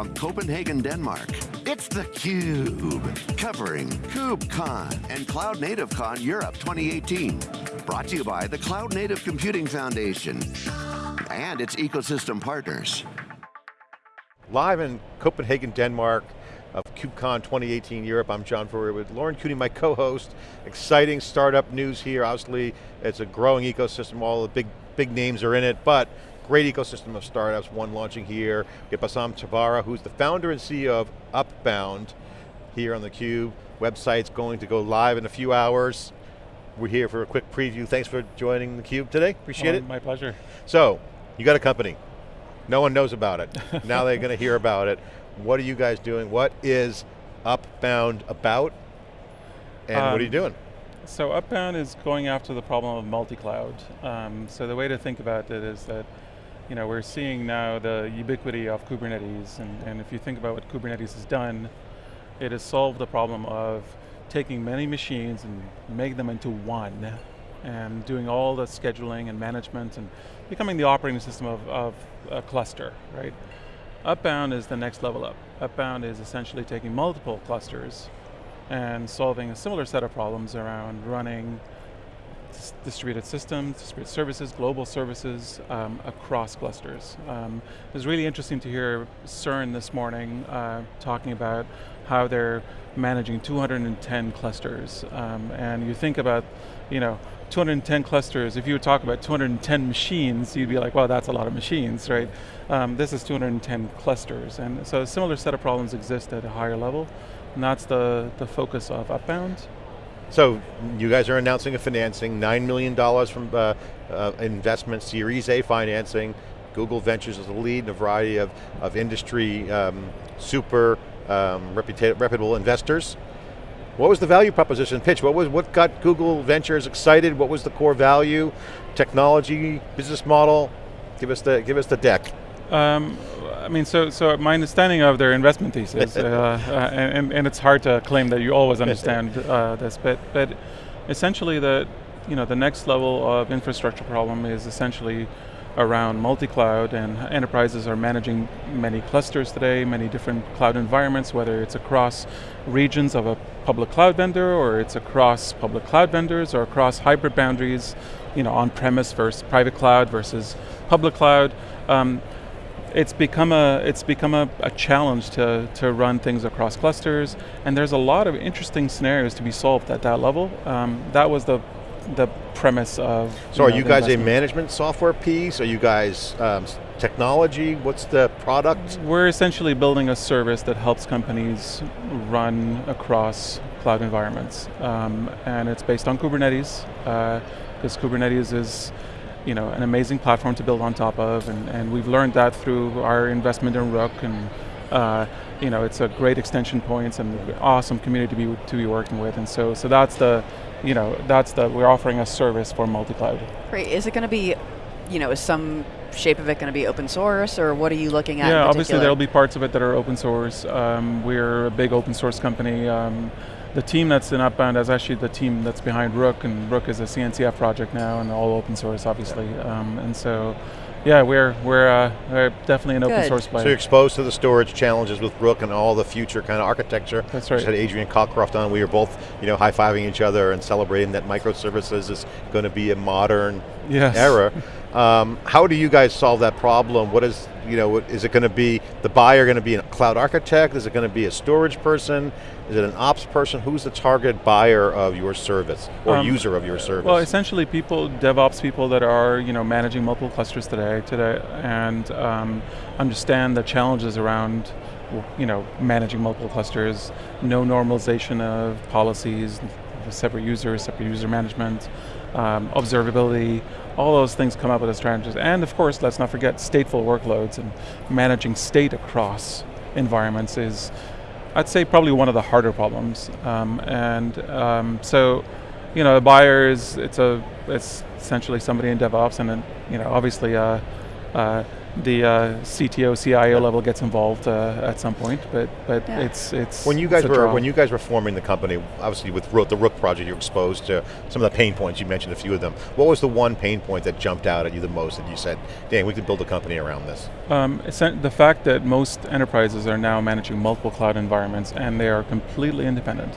from Copenhagen, Denmark, it's theCUBE, covering KubeCon and Cloud Native Con Europe 2018. Brought to you by the Cloud Native Computing Foundation and its ecosystem partners. Live in Copenhagen, Denmark, uh, of KubeCon 2018 Europe. I'm John Furrier with Lauren Cooney, my co-host. Exciting startup news here. Obviously, it's a growing ecosystem. All the big, big names are in it, but great ecosystem of startups, one launching here. We have Bassam Tabbara, who's the founder and CEO of Upbound here on theCUBE. Website's going to go live in a few hours. We're here for a quick preview. Thanks for joining theCUBE today, appreciate it. My pleasure. So, you got a company. No one knows about it. now they're going to hear about it. What are you guys doing? What is Upbound about? And um, what are you um, doing? So Upbound is going after the problem of multi-cloud. Um, so the way to think about it is that you know, we're seeing now the ubiquity of Kubernetes, and, and if you think about what Kubernetes has done, it has solved the problem of taking many machines and making them into one, and doing all the scheduling and management, and becoming the operating system of, of a cluster, right? Upbound is the next level up. Upbound is essentially taking multiple clusters and solving a similar set of problems around running distributed systems, distributed services, global services um, across clusters. Um, it was really interesting to hear CERN this morning uh, talking about how they're managing 210 clusters. Um, and you think about, you know, 210 clusters, if you would talk about 210 machines, you'd be like, well, that's a lot of machines, right? Um, this is 210 clusters. And so a similar set of problems exist at a higher level, and that's the, the focus of Upbound. So you guys are announcing a financing, $9 million from uh, uh, investment, Series A financing. Google Ventures is the lead in a variety of, of industry um, super um, reputable investors. What was the value proposition pitch? What was what got Google Ventures excited? What was the core value, technology, business model? Give us the give us the deck. Um, mean, so so my understanding of their investment thesis, uh, uh, and, and it's hard to claim that you always understand uh, this, but but essentially the you know the next level of infrastructure problem is essentially around multi-cloud and enterprises are managing many clusters today, many different cloud environments, whether it's across regions of a public cloud vendor or it's across public cloud vendors or across hybrid boundaries, you know, on-premise versus private cloud versus public cloud. Um, it's become a it's become a, a, challenge to to run things across clusters, and there's a lot of interesting scenarios to be solved at that level. Um, that was the the premise of. So, you know, are you guys investment. a management software piece? Are you guys um, technology? What's the product? We're essentially building a service that helps companies run across cloud environments, um, and it's based on Kubernetes. Because uh, Kubernetes is you know, an amazing platform to build on top of, and, and we've learned that through our investment in Rook, and uh, you know, it's a great extension points and awesome community to be to be working with, and so so that's the, you know, that's the we're offering a service for multi-cloud. Great. Is it going to be, you know, is some shape of it going to be open source, or what are you looking at? Yeah, obviously there'll be parts of it that are open source. Um, we're a big open source company. Um, the team that's in Upbound is actually the team that's behind Rook, and Rook is a CNCF project now, and all open source, obviously. Um, and so, yeah, we're we're, uh, we're definitely an Good. open source player. So you're exposed to the storage challenges with Rook and all the future kind of architecture. That's right. Just had Adrian Cockcroft on. We were both, you know, high fiving each other and celebrating that microservices is going to be a modern yes. era. Um, how do you guys solve that problem? What is, you know, is it going to be the buyer going to be a cloud architect? Is it going to be a storage person? Is it an ops person? Who's the target buyer of your service or um, user of your service? Well, essentially people, DevOps people that are, you know, managing multiple clusters today, today, and um, understand the challenges around you know, managing multiple clusters, no normalization of policies, separate users, separate user management, um, observability, all those things come up with the challenges. And of course, let's not forget stateful workloads and managing state across environments is, I'd say probably one of the harder problems. Um, and um, so, you know, the buyer is, it's, a, it's essentially somebody in DevOps and you know, obviously uh, uh, the uh, CTO, CIO level gets involved uh, at some point, but but Yeah. it's it's When you guys were draw. when you guys were forming the company, obviously with Rook, the Rook project, you're exposed to some of the pain points. You mentioned a few of them. What was the one pain point that jumped out at you the most that you said, "Dang, we could build a company around this"? Um, the fact that most enterprises are now managing multiple cloud environments and they are completely independent.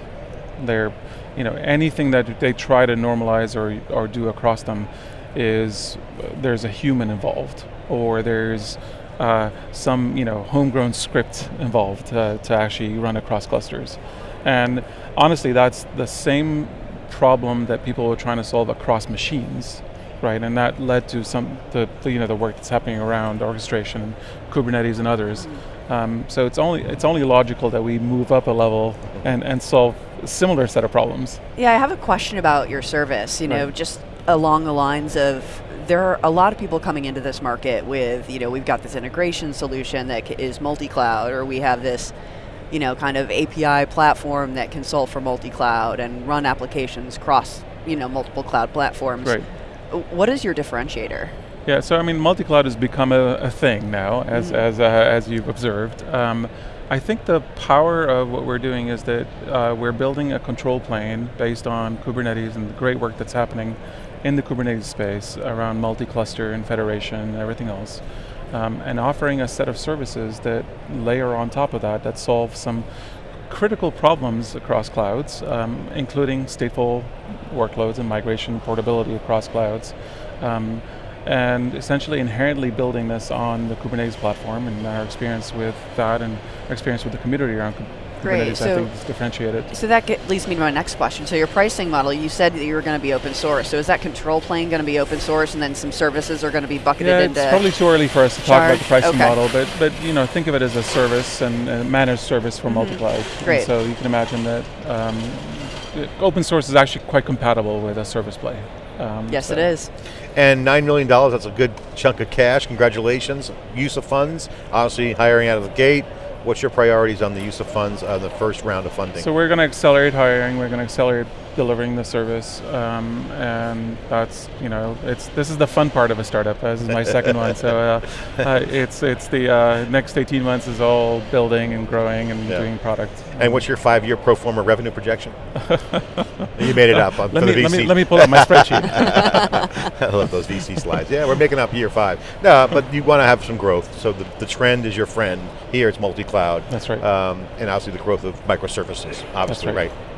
They're, you know, anything that they try to normalize or, or do across them is there's a human involved or there's uh, some, you know, homegrown script involved uh, to actually run across clusters. And honestly, that's the same problem that people were trying to solve across machines right? And that led to some the, the you know the work that's happening around orchestration, and Kubernetes, and others. Um, so it's only it's only logical that we move up a level and and solve a similar set of problems. Yeah, I have a question about your service. You know, Right. just along the lines of there are a lot of people coming into this market with, you know, we've got this integration solution that is multi-cloud, or we have this, you know, kind of API platform that can solve for multi-cloud and run applications across, you know, multiple cloud platforms. Right. What is your differentiator? Yeah, so I mean, multi-cloud has become a, a thing now, as Mhm. as uh, as you've observed. Um, I think the power of what we're doing is that uh, we're building a control plane based on Kubernetes and the great work that's happening in the Kubernetes space around multi-cluster and federation and everything else, um, and offering a set of services that layer on top of that that solve some critical problems across clouds, um, including stateful workloads and migration portability across clouds. Um, and essentially inherently building this on the Kubernetes platform and our experience with that and our experience with the community around Great, Kubernetes I think is differentiated. So that get, leads me to my next question. So your pricing model, you said that you were going to be open source. So is that control plane going to be open source, and then some services are going to be bucketed Yeah, into? it's probably too early for us to talk about the pricing Okay. model, but but you know, think of it as a service and a managed service for multi-cloud. Mm-hmm. Great. so you can imagine that um, open source is actually quite compatible with a service play. Um, yes, so- it is. And $9 million, that's a good chunk of cash, congratulations. Use of funds, obviously hiring out of the gate. What's your priorities on the use of funds on the first round of funding? So we're going to accelerate hiring. We're going to accelerate delivering the service, um, and that's you know it's this is the fun part of a startup. This is my second one, so uh, uh, it's it's the uh, next 18 months is all building and growing and Yeah. doing product. and what's your five-year pro forma revenue projection? you made it up on, let for me, the VC. let me let me pull up my spreadsheet. I love those VC slides. Yeah, we're making up year five. No, but you want to have some growth. So the, the trend is your friend. Here it's multi-cloud. That's right. Um, and obviously the growth of microservices, obviously, right. right.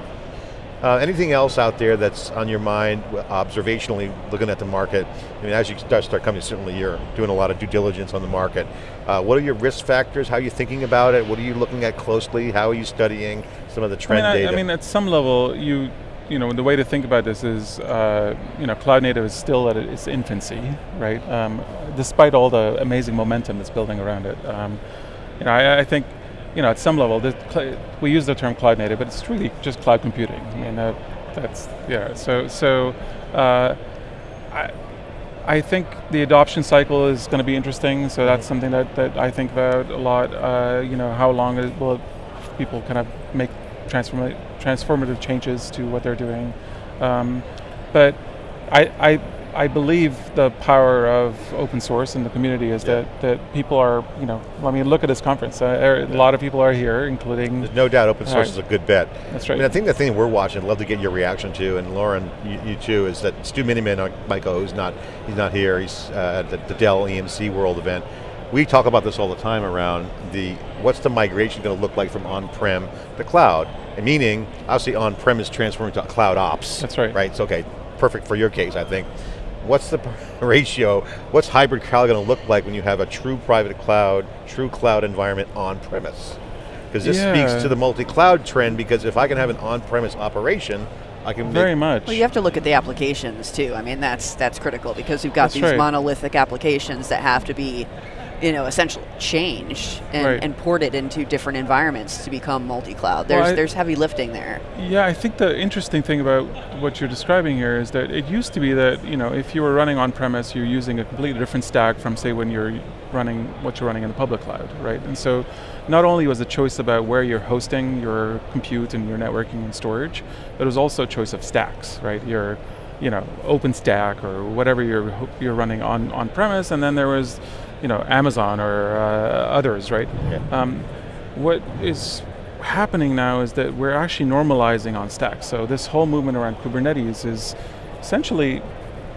Uh, anything else out there that's on your mind, observationally, looking at the market? I mean, as you start, start coming, certainly you're doing a lot of due diligence on the market. Uh, what are your risk factors? How are you thinking about it? What are you looking at closely? How are you studying some of the I trend mean, I, data? I mean, at some level, you you know, the way to think about this is, uh, you know, cloud native is still at its infancy, right? Um, despite all the amazing momentum that's building around it. Um, you know, I, I think, you know, at some level, we use the term cloud native, but it's really just cloud computing. I mean, uh, that's yeah. So so. Uh, I, I think the adoption cycle is going to be interesting. So that's something that, that I think about a lot. Uh, you know, how long it will people kind of make transforma- transformative changes to what they're doing. Um, but I, I, I believe the power of open source in the community is Yeah. that, that people are, you know, I mean, look at this conference. Uh, er- a lot of people are here, including, There's no doubt open source Right. is a good bet. that's right. I mean, I think the thing we're watching, I'd love to get your reaction to, and Lauren, you, you too, is that Stu Miniman, uh, Michael, who's not, he's not here, he's uh, at the, the Dell EMC World event. We talk about this all the time around the, what's the migration going to look like from on-prem to cloud? And meaning, obviously on-prem is transforming to cloud ops. That's right. Right, so okay, perfect for your case, I think. What's the ratio, what's hybrid cloud going to look like when you have a true private cloud, true cloud environment on-premise? Because this speaks to the multi-cloud trend because if I can have an on-premise operation, I can Very much. Well, you have to look at the applications too. I mean, that's that's critical because you've got That's these right. monolithic applications that have to be, you know, essentially changed and, Right. and ported into different environments to become multi-cloud. Well, There's I- there's heavy lifting there. Yeah, I think the interesting thing about what you're describing here is that it used to be that you know if you were running on premise, you're using a completely different stack from say when you're running what you're running in the public cloud, right? And so, not only was the choice about where you're hosting your compute and your networking and storage, but it was also a choice of stacks, right? Your you know, OpenStack or whatever you're you're running on on premise, and then there was you know, Amazon or uh, others, right? Yeah. Um, what is happening now is that we're actually normalizing on stacks. So this whole movement around Kubernetes is essentially,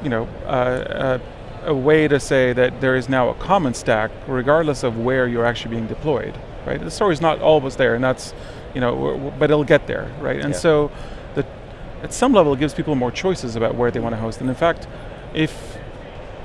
you know, uh, a, a way to say that there is now a common stack, regardless of where you're actually being deployed. Right? The story's not always there, and that's, you know, but it'll get there, right? And Yeah. so, the, at some level, it gives people more choices about where they want to host. And in fact, if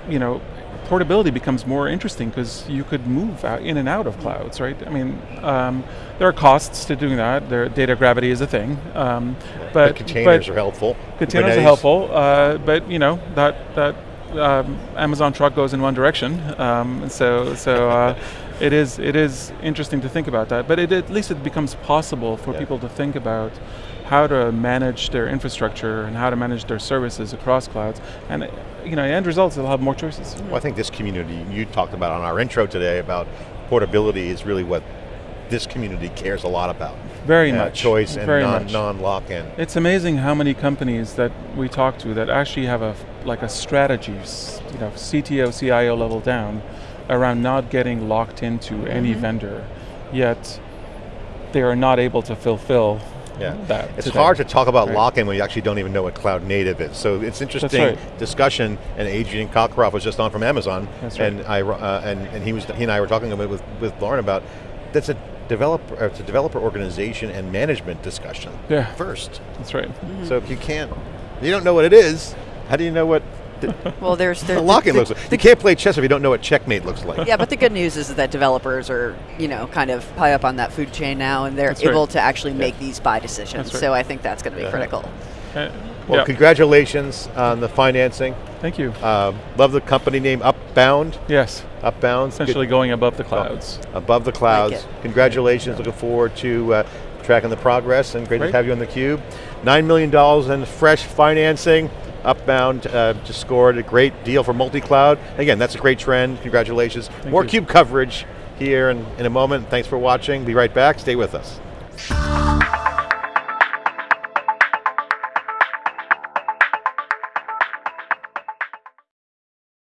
you know, portability becomes more interesting because you could move out, in and out of clouds, right? I mean, um, there are costs to doing that. There, data gravity is a thing, um, but containers but are helpful. containers Kubernetes- are helpful. Uh, but you know that that um, Amazon truck goes in one direction, um, and so so. Uh, It is, it is interesting to think about that, but it, at least it becomes possible for Yeah. people to think about how to manage their infrastructure and how to manage their services across clouds. And you know, end results, they'll have more choices. Well, I think this community, you talked about on our intro today about portability is really what this community cares a lot about. Very Uh, much. Choice and Very non, non lock-in. It's amazing how many companies that we talk to that actually have a like a strategy, you know, CTO, CIO level down, around not getting locked into any vendor, yet they are not able to fulfill Yeah. that. It's today. hard to talk about Right. lock-in when you actually don't even know what cloud native is. So it's interesting right. discussion, and Adrian Cockcroft was just on from Amazon, right. and I uh, and, and he was he and I were talking about with, with Lauren about that's a developer it's a developer organization and management discussion Yeah. first. That's right. So if you can't, you don't know what it is. How do you know what the, Well, there's the there, lock-in the- looks like? You can't play chess if you don't know what checkmate looks like. yeah, but the good news is that developers are, you know, kind of high up on that food chain now, and they're That's right. able to actually make these buy decisions. Right. So I think that's going to be Yeah. critical. Uh, Well, yeah. congratulations on the financing. Thank you. Um, love the company name Upbound. yes, Upbound. essentially going above the clouds. above the clouds. it. Congratulations, looking forward to uh, tracking the progress and great, Great. to have you on the cube. $9 million in fresh financing. Upbound uh, just scored a great deal for multi-cloud. Again, that's a great trend. Congratulations. More you. CUBE coverage here in, in a moment. Thanks for watching. Be right back. Stay with us.